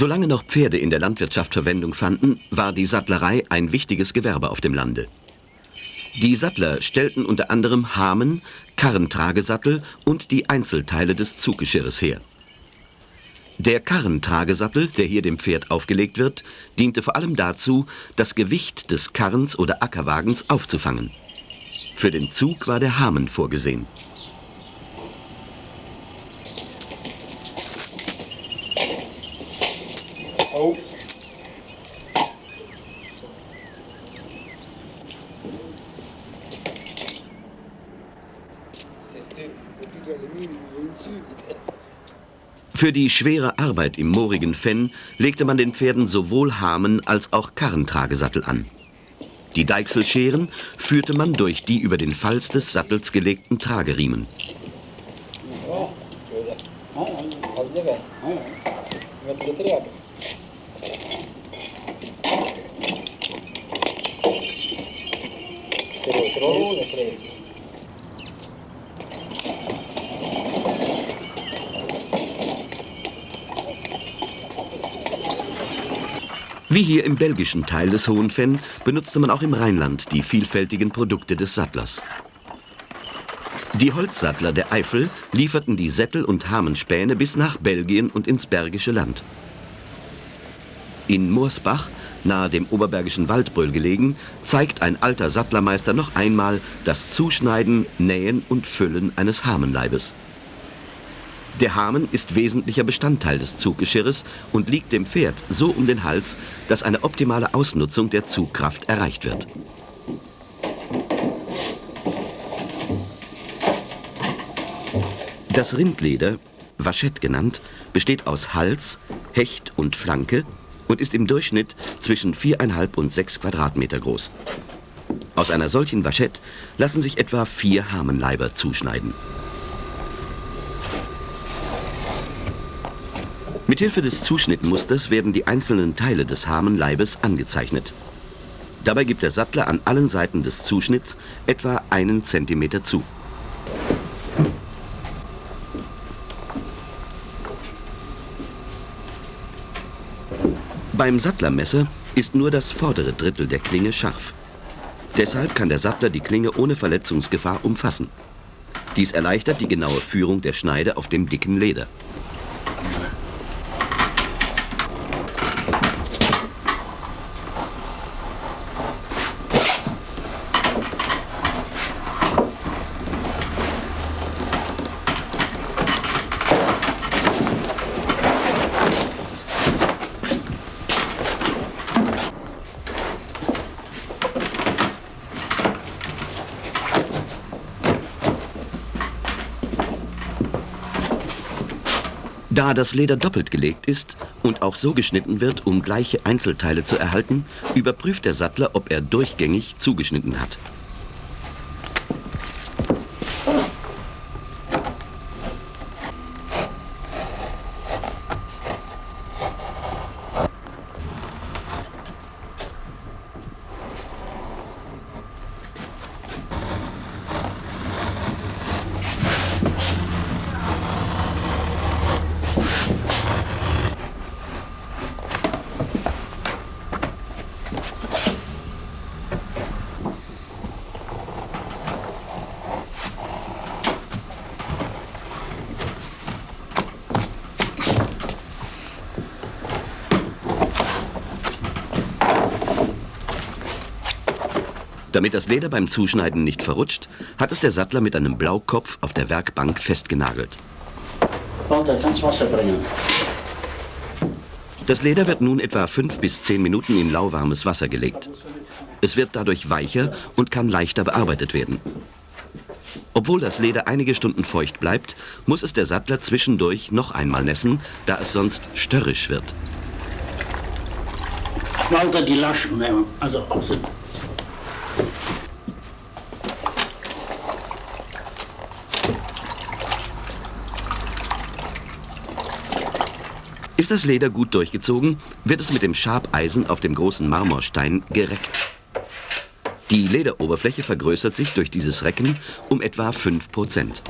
Solange noch Pferde in der Landwirtschaft Verwendung fanden, war die Sattlerei ein wichtiges Gewerbe auf dem Lande. Die Sattler stellten unter anderem Hamen, Karrentragesattel und die Einzelteile des Zuggeschirres her. Der Karrentragesattel, der hier dem Pferd aufgelegt wird, diente vor allem dazu, das Gewicht des Karrens oder Ackerwagens aufzufangen. Für den Zug war der Hamen vorgesehen. Für die schwere Arbeit im moorigen Fenn legte man den Pferden sowohl Hamen als auch Karrentragesattel an. Die Deichselscheren führte man durch die über den Falz des Sattels gelegten Trageriemen. Wie hier im belgischen Teil des Hohenfenn benutzte man auch im Rheinland die vielfältigen Produkte des Sattlers. Die Holzsattler der Eifel lieferten die Sättel und Hamenspäne bis nach Belgien und ins Bergische Land. In Moorsbach, nahe dem Oberbergischen Waldbröl gelegen, zeigt ein alter Sattlermeister noch einmal das Zuschneiden, Nähen und Füllen eines Hamenleibes. Der Hamen ist wesentlicher Bestandteil des Zuggeschirres und liegt dem Pferd so um den Hals, dass eine optimale Ausnutzung der Zugkraft erreicht wird. Das Rindleder, Vachette genannt, besteht aus Hals, Hecht und Flanke und ist im Durchschnitt zwischen 4,5 und 6 Quadratmeter groß. Aus einer solchen Vachette lassen sich etwa vier Hamenleiber zuschneiden. Mithilfe des Zuschnittmusters werden die einzelnen Teile des Hamenleibes angezeichnet. Dabei gibt der Sattler an allen Seiten des Zuschnitts etwa einen Zentimeter zu. Beim Sattlermesser ist nur das vordere Drittel der Klinge scharf. Deshalb kann der Sattler die Klinge ohne Verletzungsgefahr umfassen. Dies erleichtert die genaue Führung der Schneide auf dem dicken Leder. Da das Leder doppelt gelegt ist und auch so geschnitten wird, um gleiche Einzelteile zu erhalten, überprüft der Sattler, ob er durchgängig zugeschnitten hat. Damit das Leder beim Zuschneiden nicht verrutscht, hat es der Sattler mit einem Blaukopf auf der Werkbank festgenagelt. Warte, kannst Wasser bringen. Das Leder wird nun etwa fünf bis zehn Minuten in lauwarmes Wasser gelegt. Es wird dadurch weicher und kann leichter bearbeitet werden. Obwohl das Leder einige Stunden feucht bleibt, muss es der Sattler zwischendurch noch einmal nässen, da es sonst störrisch wird. Walter die Laschen nehmen, also außen. Ist das Leder gut durchgezogen, wird es mit dem Schabeisen auf dem großen Marmorstein gereckt. Die Lederoberfläche vergrößert sich durch dieses Recken um etwa 5 Prozent.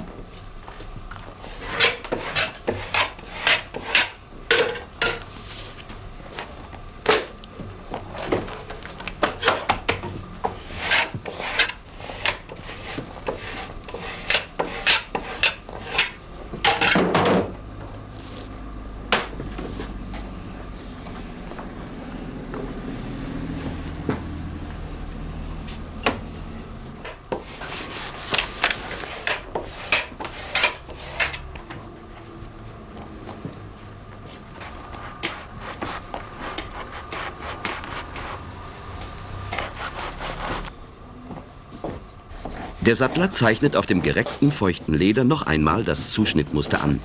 Der Sattler zeichnet auf dem gereckten, feuchten Leder noch einmal das Zuschnittmuster an.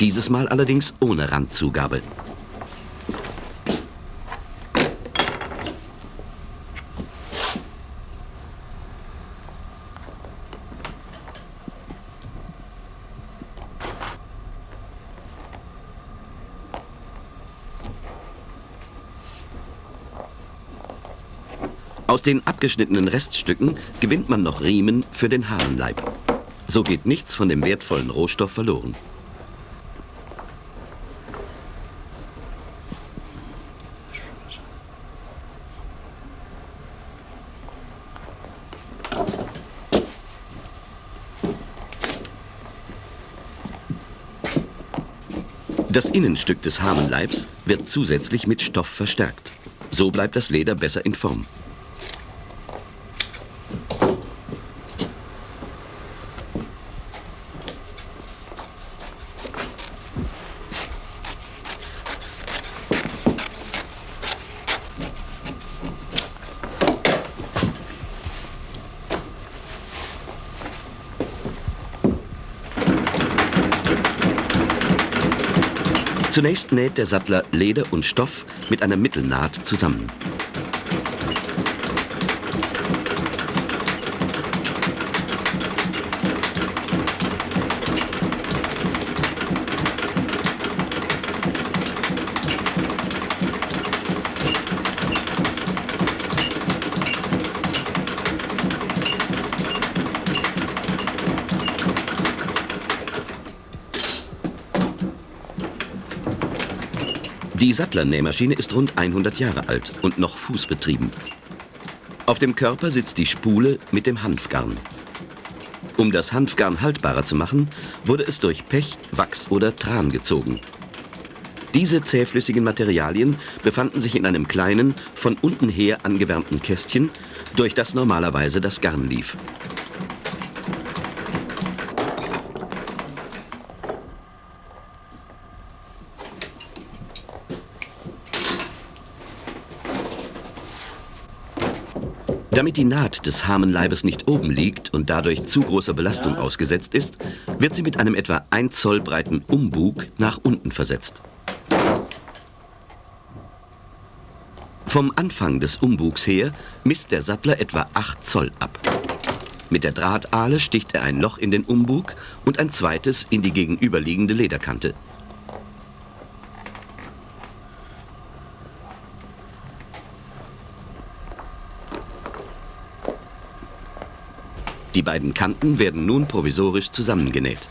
Dieses Mal allerdings ohne Randzugabe. Aus den abgeschnittenen Reststücken gewinnt man noch Riemen für den Hahnenleib. So geht nichts von dem wertvollen Rohstoff verloren. Das Innenstück des Hamenleibs wird zusätzlich mit Stoff verstärkt. So bleibt das Leder besser in Form. Zunächst näht der Sattler Leder und Stoff mit einer Mittelnaht zusammen. Die Sattlernähmaschine ist rund 100 Jahre alt und noch fußbetrieben. Auf dem Körper sitzt die Spule mit dem Hanfgarn. Um das Hanfgarn haltbarer zu machen, wurde es durch Pech, Wachs oder Tran gezogen. Diese zähflüssigen Materialien befanden sich in einem kleinen, von unten her angewärmten Kästchen, durch das normalerweise das Garn lief. Damit die Naht des Hamenleibes nicht oben liegt und dadurch zu großer Belastung ausgesetzt ist, wird sie mit einem etwa 1 Zoll breiten Umbug nach unten versetzt. Vom Anfang des Umbugs her misst der Sattler etwa 8 Zoll ab. Mit der Drahtahle sticht er ein Loch in den Umbug und ein zweites in die gegenüberliegende Lederkante. Die beiden Kanten werden nun provisorisch zusammengenäht.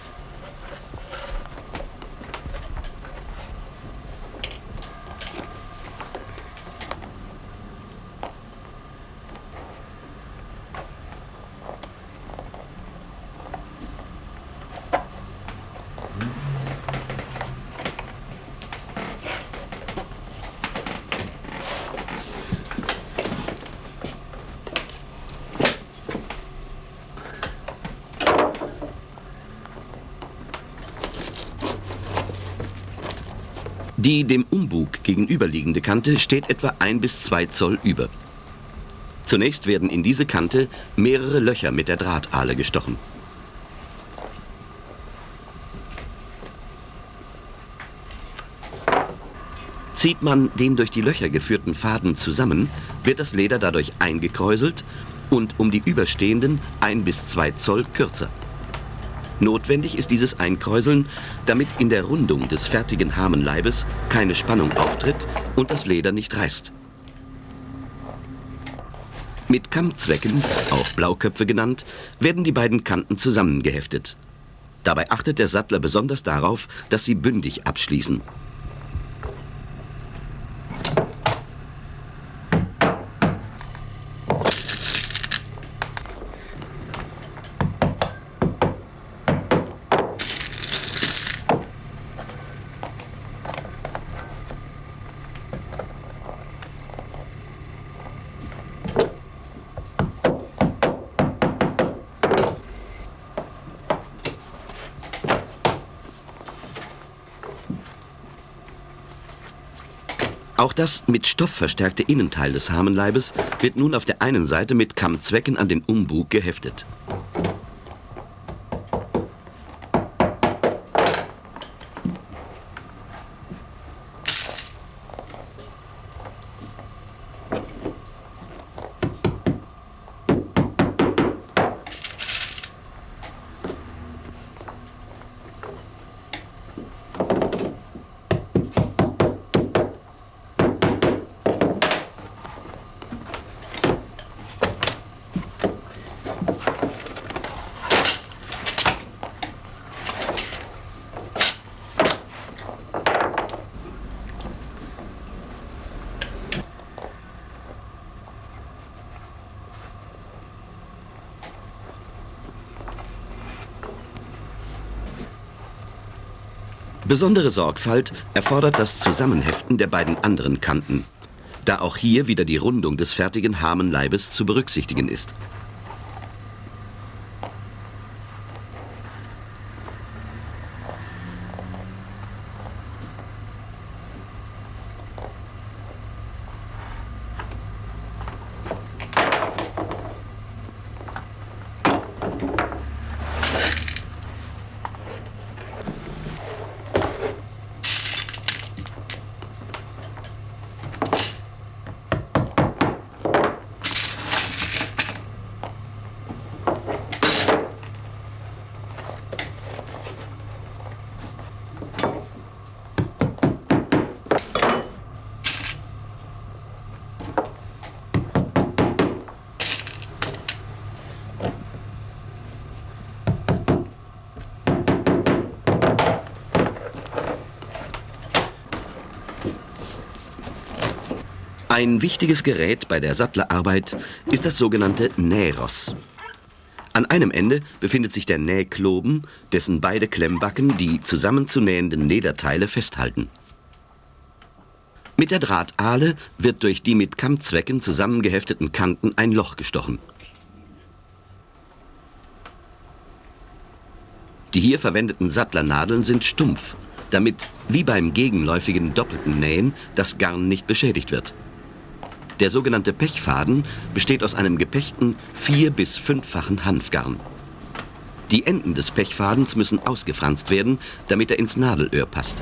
Die dem Umbug gegenüberliegende Kante steht etwa ein bis zwei Zoll über. Zunächst werden in diese Kante mehrere Löcher mit der Drahtahle gestochen. Zieht man den durch die Löcher geführten Faden zusammen, wird das Leder dadurch eingekräuselt und um die überstehenden ein bis zwei Zoll kürzer. Notwendig ist dieses Einkräuseln, damit in der Rundung des fertigen Hamenleibes keine Spannung auftritt und das Leder nicht reißt. Mit Kammzwecken, auch Blauköpfe genannt, werden die beiden Kanten zusammengeheftet. Dabei achtet der Sattler besonders darauf, dass sie bündig abschließen. Auch das mit Stoff verstärkte Innenteil des Hamenleibes wird nun auf der einen Seite mit Kammzwecken an den Umbug geheftet. Besondere Sorgfalt erfordert das Zusammenheften der beiden anderen Kanten, da auch hier wieder die Rundung des fertigen Hamenleibes zu berücksichtigen ist. Ein wichtiges Gerät bei der Sattlerarbeit ist das sogenannte Nähross. An einem Ende befindet sich der Nähkloben, dessen beide Klemmbacken die zusammenzunähenden Lederteile festhalten. Mit der Drahtale wird durch die mit Kammzwecken zusammengehefteten Kanten ein Loch gestochen. Die hier verwendeten Sattlernadeln sind stumpf, damit, wie beim gegenläufigen doppelten Nähen, das Garn nicht beschädigt wird. Der sogenannte Pechfaden besteht aus einem gepechten vier- bis fünffachen Hanfgarn. Die Enden des Pechfadens müssen ausgefranst werden, damit er ins Nadelöhr passt.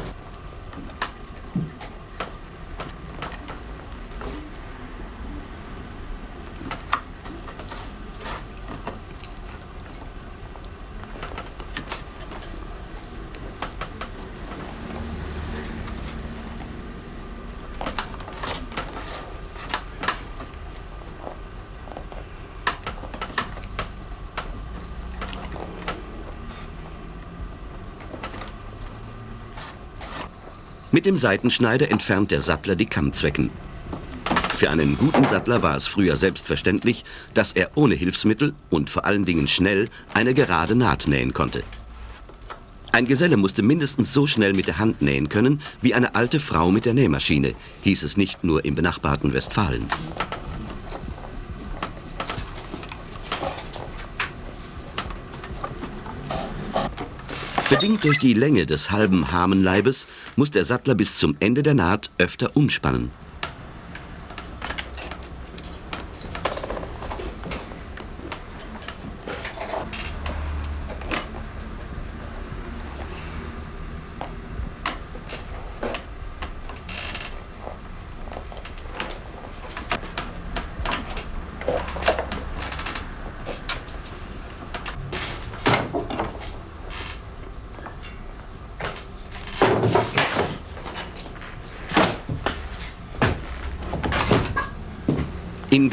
Dem Seitenschneider entfernt der Sattler die Kammzwecken. Für einen guten Sattler war es früher selbstverständlich, dass er ohne Hilfsmittel und vor allen Dingen schnell eine gerade Naht nähen konnte. Ein Geselle musste mindestens so schnell mit der Hand nähen können wie eine alte Frau mit der Nähmaschine, hieß es nicht nur im benachbarten Westfalen. Bedingt durch die Länge des halben Hamenleibes muss der Sattler bis zum Ende der Naht öfter umspannen.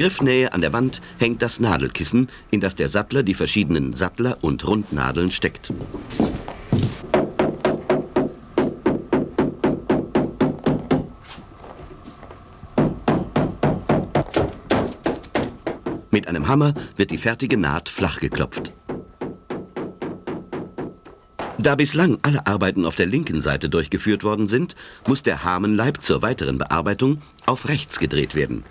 Griffnähe an der Wand hängt das Nadelkissen, in das der Sattler die verschiedenen Sattler- und Rundnadeln steckt. Mit einem Hammer wird die fertige Naht flach geklopft. Da bislang alle Arbeiten auf der linken Seite durchgeführt worden sind, muss der Hamenleib zur weiteren Bearbeitung auf rechts gedreht werden.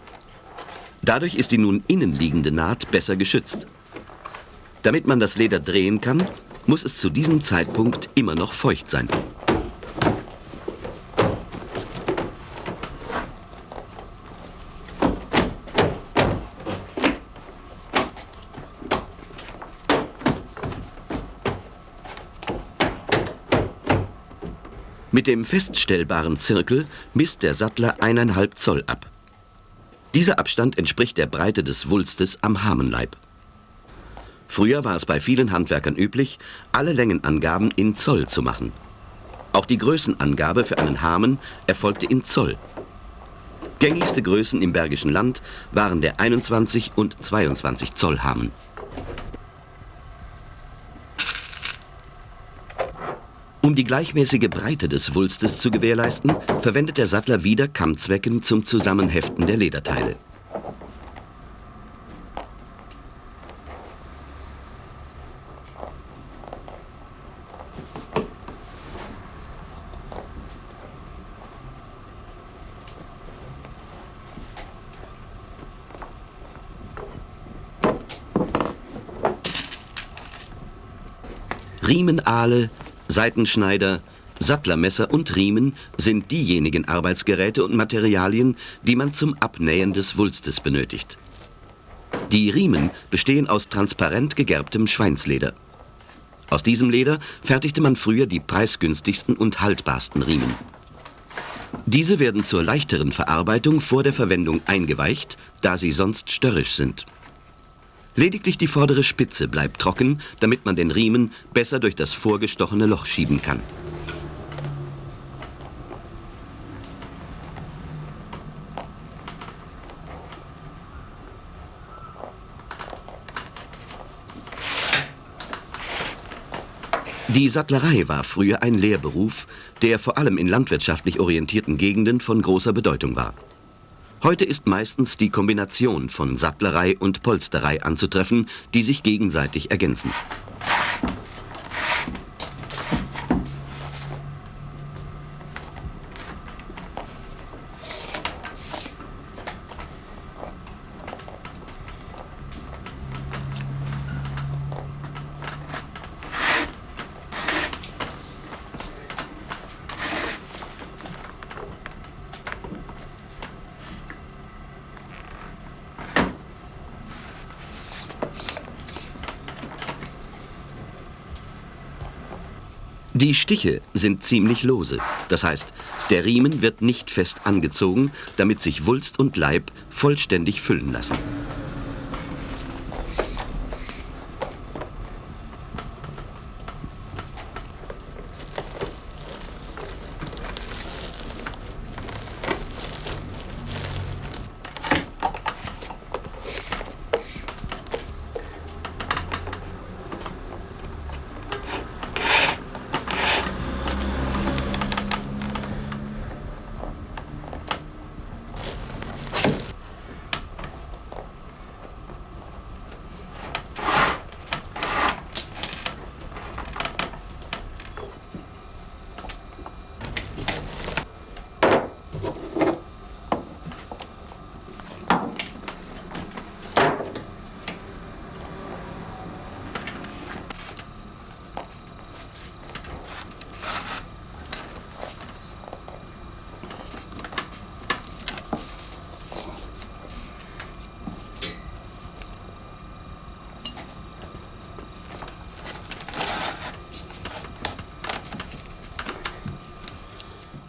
Dadurch ist die nun innenliegende Naht besser geschützt. Damit man das Leder drehen kann, muss es zu diesem Zeitpunkt immer noch feucht sein. Mit dem feststellbaren Zirkel misst der Sattler eineinhalb Zoll ab. Dieser Abstand entspricht der Breite des Wulstes am Hamenleib. Früher war es bei vielen Handwerkern üblich, alle Längenangaben in Zoll zu machen. Auch die Größenangabe für einen Hamen erfolgte in Zoll. Gängigste Größen im Bergischen Land waren der 21 und 22 Zoll Hamen. Um die gleichmäßige Breite des Wulstes zu gewährleisten, verwendet der Sattler wieder Kammzwecken zum Zusammenheften der Lederteile. Riemenahle, Seitenschneider, Sattlermesser und Riemen sind diejenigen Arbeitsgeräte und Materialien, die man zum Abnähen des Wulstes benötigt. Die Riemen bestehen aus transparent gegerbtem Schweinsleder. Aus diesem Leder fertigte man früher die preisgünstigsten und haltbarsten Riemen. Diese werden zur leichteren Verarbeitung vor der Verwendung eingeweicht, da sie sonst störrisch sind. Lediglich die vordere Spitze bleibt trocken, damit man den Riemen besser durch das vorgestochene Loch schieben kann. Die Sattlerei war früher ein Lehrberuf, der vor allem in landwirtschaftlich orientierten Gegenden von großer Bedeutung war. Heute ist meistens die Kombination von Sattlerei und Polsterei anzutreffen, die sich gegenseitig ergänzen. Die Stiche sind ziemlich lose. Das heißt, der Riemen wird nicht fest angezogen, damit sich Wulst und Leib vollständig füllen lassen.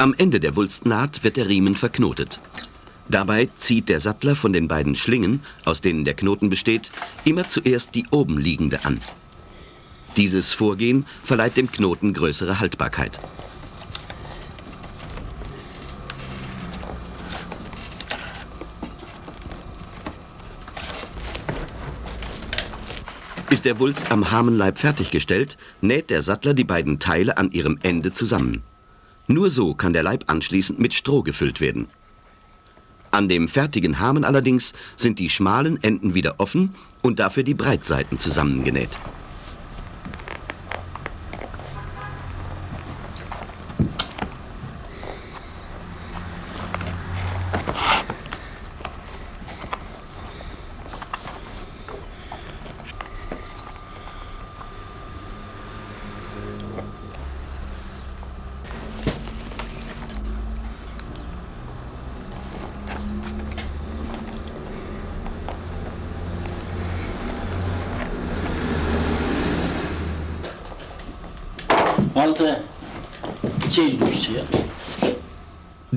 Am Ende der Wulstnaht wird der Riemen verknotet. Dabei zieht der Sattler von den beiden Schlingen, aus denen der Knoten besteht, immer zuerst die oben liegende an. Dieses Vorgehen verleiht dem Knoten größere Haltbarkeit. Ist der Wulst am Hamenleib fertiggestellt, näht der Sattler die beiden Teile an ihrem Ende zusammen. Nur so kann der Leib anschließend mit Stroh gefüllt werden. An dem fertigen Hamen allerdings sind die schmalen Enden wieder offen und dafür die Breitseiten zusammengenäht.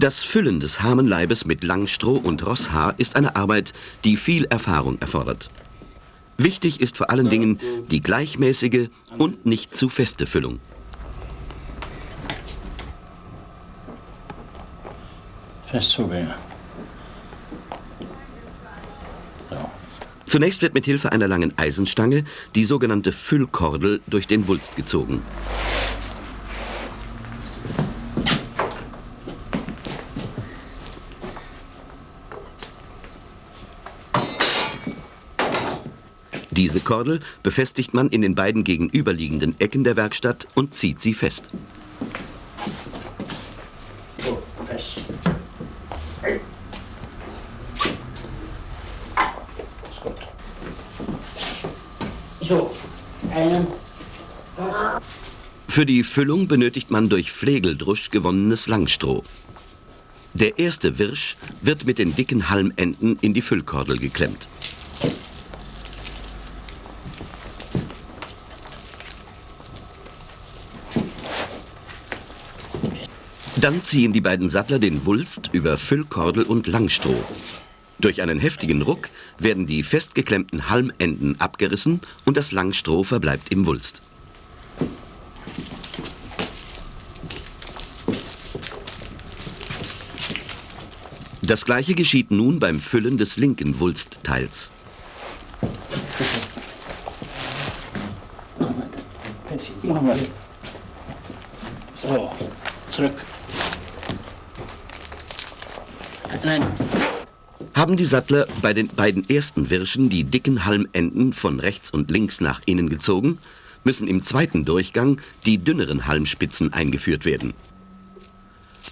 Das Füllen des Hamenleibes mit Langstroh und Rosshaar ist eine Arbeit, die viel Erfahrung erfordert. Wichtig ist vor allen Dingen die gleichmäßige und nicht zu feste Füllung. Fest zubringen. So. Zunächst wird mit Hilfe einer langen Eisenstange die sogenannte Füllkordel durch den Wulst gezogen. Diese Kordel befestigt man in den beiden gegenüberliegenden Ecken der Werkstatt und zieht sie fest. So, fest. Ist gut. So, einen. Für die Füllung benötigt man durch Flegeldrusch gewonnenes Langstroh. Der erste Wirsch wird mit den dicken Halmenden in die Füllkordel geklemmt. Dann ziehen die beiden Sattler den Wulst über Füllkordel und Langstroh. Durch einen heftigen Ruck werden die festgeklemmten Halmenden abgerissen und das Langstroh verbleibt im Wulst. Das gleiche geschieht nun beim Füllen des linken Wulstteils. Machen. So, zurück. Nein, Haben die Sattler bei den beiden ersten Wirschen die dicken Halmenden von rechts und links nach innen gezogen, müssen im zweiten Durchgang die dünneren Halmspitzen eingeführt werden.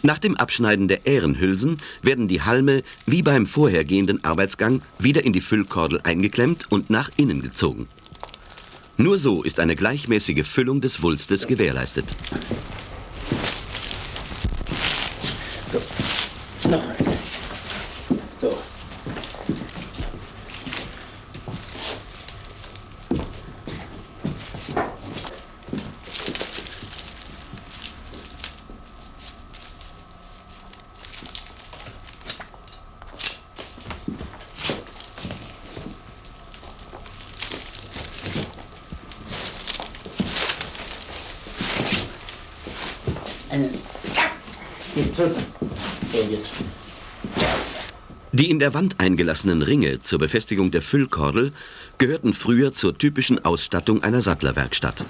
Nach dem Abschneiden der Ährenhülsen werden die Halme wie beim vorhergehenden Arbeitsgang wieder in die Füllkordel eingeklemmt und nach innen gezogen. Nur so ist eine gleichmäßige Füllung des Wulstes gewährleistet. noch Jetzt. Die in der Wand eingelassenen Ringe zur Befestigung der Füllkordel gehörten früher zur typischen Ausstattung einer Sattlerwerkstatt.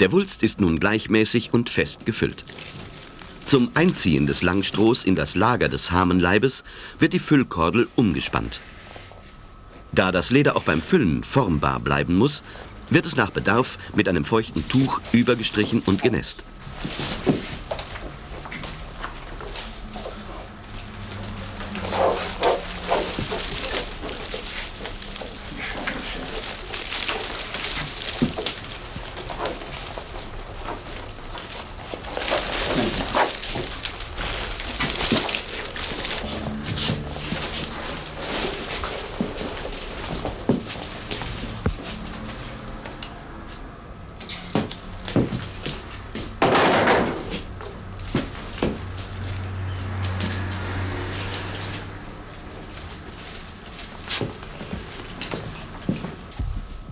Der Wulst ist nun gleichmäßig und fest gefüllt. Zum Einziehen des Langstrohs in das Lager des Hamenleibes wird die Füllkordel umgespannt. Da das Leder auch beim Füllen formbar bleiben muss, wird es nach Bedarf mit einem feuchten Tuch übergestrichen und genässt.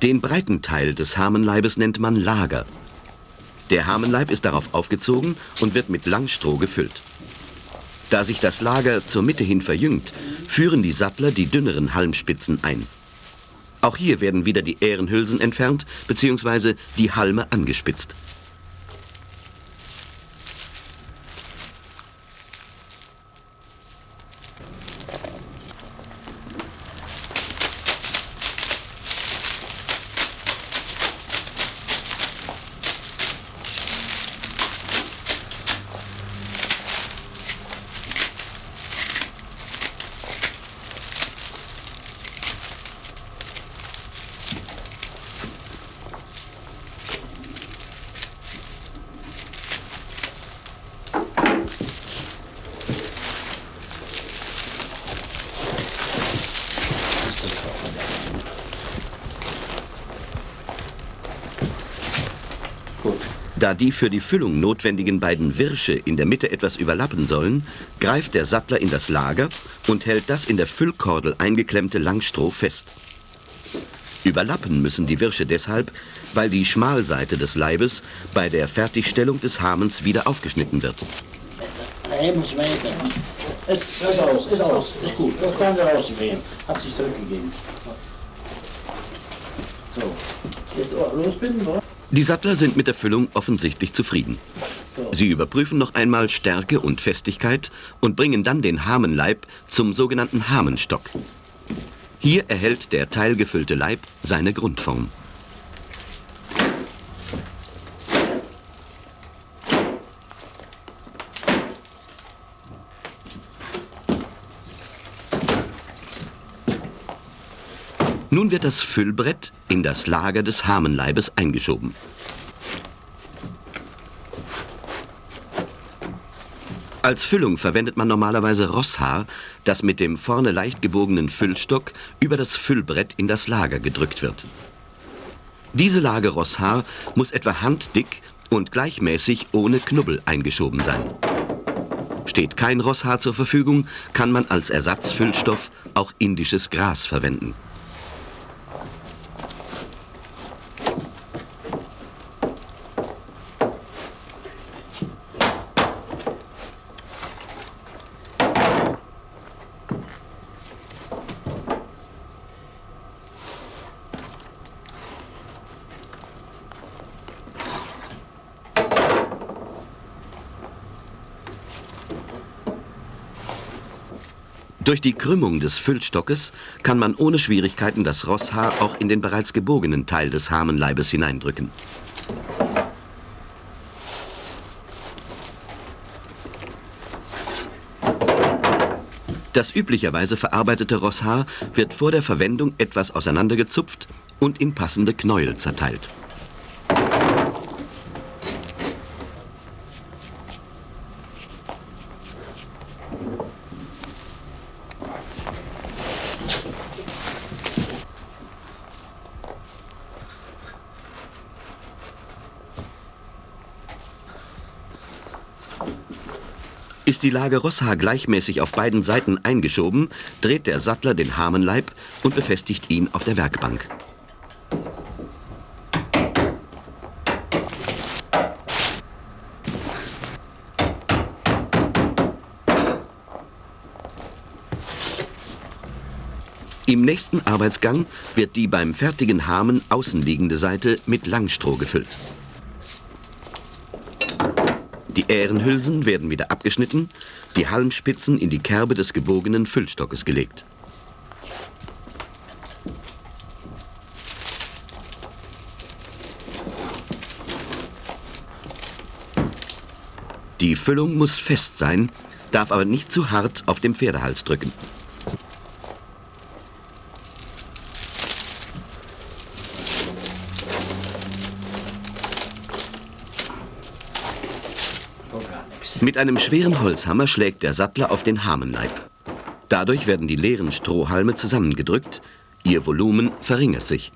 Den breiten Teil des Hamenleibes nennt man Lager. Der Hamenleib ist darauf aufgezogen und wird mit Langstroh gefüllt. Da sich das Lager zur Mitte hin verjüngt, führen die Sattler die dünneren Halmspitzen ein. Auch hier werden wieder die Ährenhülsen entfernt bzw. die Halme angespitzt. Da die für die Füllung notwendigen beiden Wirsche in der Mitte etwas überlappen sollen, greift der Sattler in das Lager und hält das in der Füllkordel eingeklemmte Langstroh fest. Überlappen müssen die Wirsche deshalb, weil die Schmalseite des Leibes bei der Fertigstellung des Hamens wieder aufgeschnitten wird. Er muss weiter. Ist, aus, ist aus, ist gut. Das kann wir rausgehen. Hat sich zurückgegeben. So, jetzt losbinden, oder? Die Sattler sind mit der Füllung offensichtlich zufrieden. Sie überprüfen noch einmal Stärke und Festigkeit und bringen dann den Hamenleib zum sogenannten Hamenstock. Hier erhält der teilgefüllte Leib seine Grundform. Nun wird das Füllbrett in das Lager des Hamenleibes eingeschoben. Als Füllung verwendet man normalerweise Rosshaar, das mit dem vorne leicht gebogenen Füllstock über das Füllbrett in das Lager gedrückt wird. Diese Lage Rosshaar muss etwa handdick und gleichmäßig ohne Knubbel eingeschoben sein. Steht kein Rosshaar zur Verfügung, kann man als Ersatzfüllstoff auch indisches Gras verwenden. Durch die Krümmung des Füllstockes kann man ohne Schwierigkeiten das Rosshaar auch in den bereits gebogenen Teil des Hamenleibes hineindrücken. Das üblicherweise verarbeitete Rosshaar wird vor der Verwendung etwas auseinandergezupft und in passende Knäuel zerteilt. Die Lage Rosshaar gleichmäßig auf beiden Seiten eingeschoben, dreht der Sattler den Hamenleib und befestigt ihn auf der Werkbank. Im nächsten Arbeitsgang wird die beim fertigen Hamen außenliegende Seite mit Langstroh gefüllt. Die Ährenhülsen werden wieder abgeschnitten, die Halmspitzen in die Kerbe des gebogenen Füllstockes gelegt. Die Füllung muss fest sein, darf aber nicht zu hart auf dem Pferdehals drücken. Mit einem schweren Holzhammer schlägt der Sattler auf den Hamenleib. Dadurch werden die leeren Strohhalme zusammengedrückt, ihr Volumen verringert sich.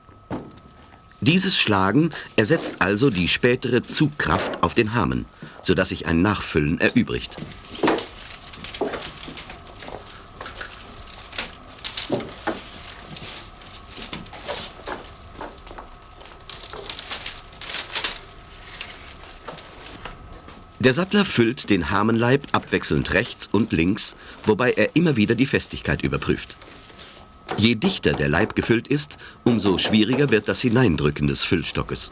Dieses Schlagen ersetzt also die spätere Zugkraft auf den Hamen, sodass sich ein Nachfüllen erübrigt. Der Sattler füllt den Hamenleib abwechselnd rechts und links, wobei er immer wieder die Festigkeit überprüft. Je dichter der Leib gefüllt ist, umso schwieriger wird das Hineindrücken des Füllstockes.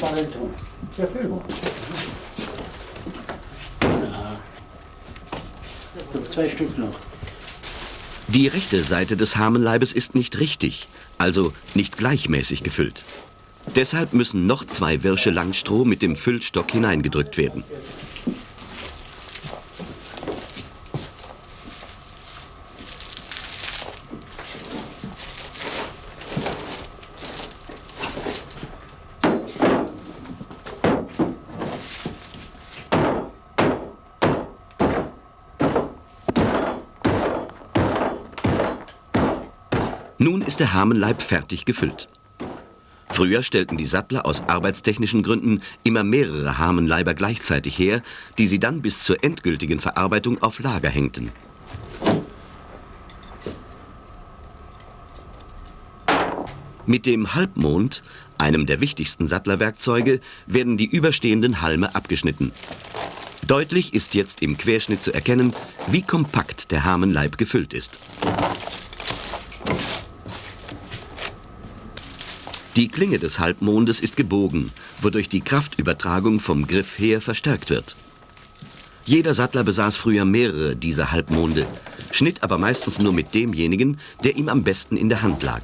Paar tun. Ja, fühl mal. Ja. Noch zwei Stück noch. Die rechte Seite des Hamenleibes ist nicht richtig, also nicht gleichmäßig gefüllt. Deshalb müssen noch zwei Wirsche Langstroh mit dem Füllstock hineingedrückt werden. Nun ist der Hamenleib fertig gefüllt. Früher stellten die Sattler aus arbeitstechnischen Gründen immer mehrere Hamenleiber gleichzeitig her, die sie dann bis zur endgültigen Verarbeitung auf Lager hängten. Mit dem Halbmond, einem der wichtigsten Sattlerwerkzeuge, werden die überstehenden Halme abgeschnitten. Deutlich ist jetzt im Querschnitt zu erkennen, wie kompakt der Hamenleib gefüllt ist. Die Klinge des Halbmondes ist gebogen, wodurch die Kraftübertragung vom Griff her verstärkt wird. Jeder Sattler besaß früher mehrere dieser Halbmonde, schnitt aber meistens nur mit demjenigen, der ihm am besten in der Hand lag.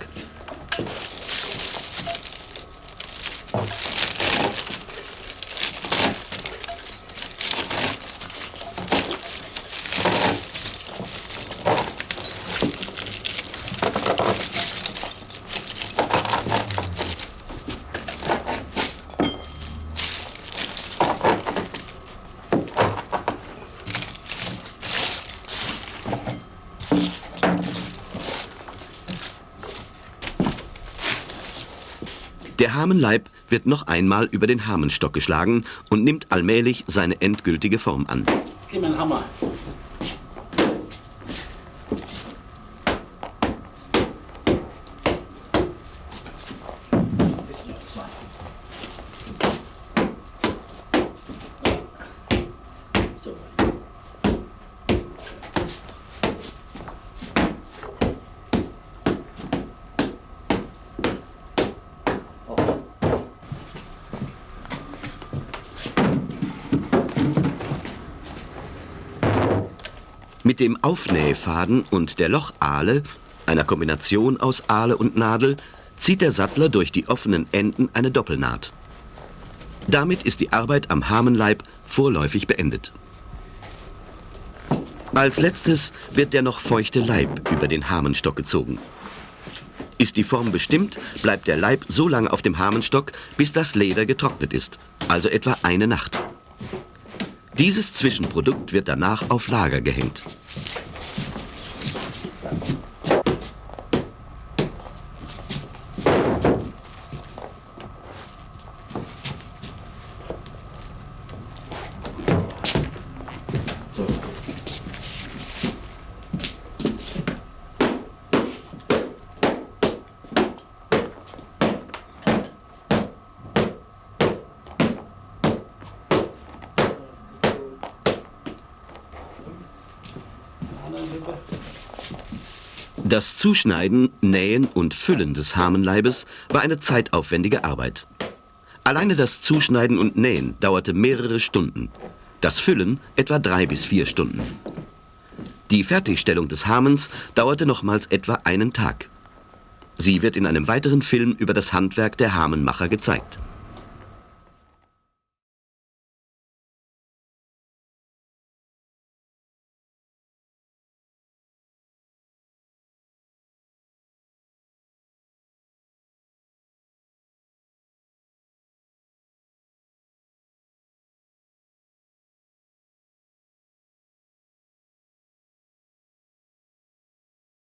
Hamenleib wird noch einmal über den Hamenstock geschlagen und nimmt allmählich seine endgültige Form an. Gib mir einen Hammer. Mit dem Aufnähfaden und der Lochahle, einer Kombination aus Ahle und Nadel, zieht der Sattler durch die offenen Enden eine Doppelnaht. Damit ist die Arbeit am Hamenleib vorläufig beendet. Als letztes wird der noch feuchte Leib über den Hamenstock gezogen. Ist die Form bestimmt, bleibt der Leib so lange auf dem Hamenstock, bis das Leder getrocknet ist, also etwa eine Nacht. Dieses Zwischenprodukt wird danach auf Lager gehängt. Thank you. Das Zuschneiden, Nähen und Füllen des Hamenleibes war eine zeitaufwendige Arbeit. Alleine das Zuschneiden und Nähen dauerte mehrere Stunden, das Füllen etwa drei bis vier Stunden. Die Fertigstellung des Hamens dauerte nochmals etwa einen Tag. Sie wird in einem weiteren Film über das Handwerk der Hamenmacher gezeigt.